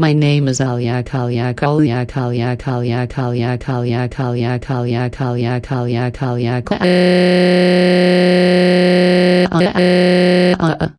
My name is Alia Kalia Kalia Kalia Kalia Kalia Kalia Kalia Kalia Kalia Kalia Kalia Kalia